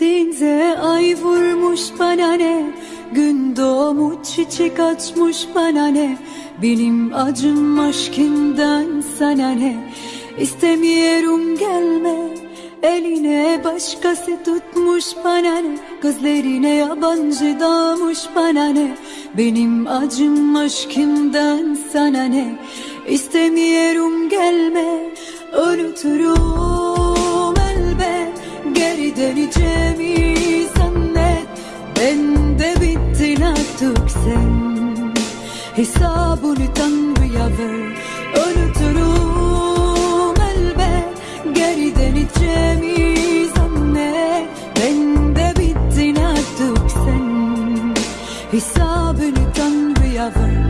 Denize ay vurmuş bana ne? Gün doğmuş çiçek açmış bana ne? Benim acım aşkından sana ne? İstemiyorum gelme. Eline başkası tutmuş bana ne? Gözlerine yabancı dalmış bana ne? Benim acım aşkından sana ne? İstemiyorum gelme. Unuturum döneceğimi zannet Ben de bittin artık sen. Hesabını Tanrı'ya ver Unuturum elbet Geri döneceğimi zannet Ben de bittin artık sen. Hesabını Tanrı'ya ver